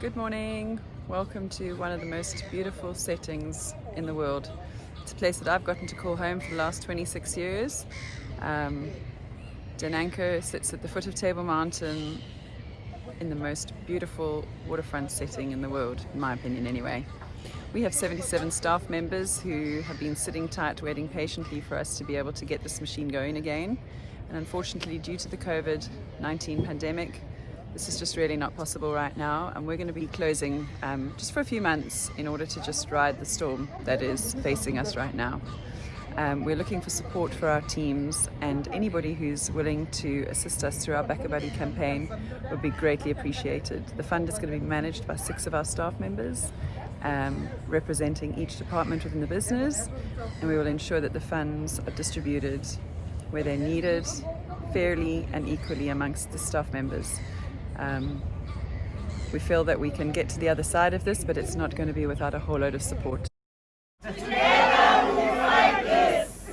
Good morning. Welcome to one of the most beautiful settings in the world. It's a place that I've gotten to call home for the last 26 years. Um, sits at the foot of Table Mountain in the most beautiful waterfront setting in the world, in my opinion anyway. We have 77 staff members who have been sitting tight, waiting patiently for us to be able to get this machine going again. And unfortunately, due to the COVID-19 pandemic, this is just really not possible right now and we're going to be closing um, just for a few months in order to just ride the storm that is facing us right now. Um, we're looking for support for our teams and anybody who's willing to assist us through our BackaBuddy campaign would be greatly appreciated. The fund is going to be managed by six of our staff members um, representing each department within the business and we will ensure that the funds are distributed where they're needed fairly and equally amongst the staff members. Um, we feel that we can get to the other side of this, but it's not going to be without a whole load of support.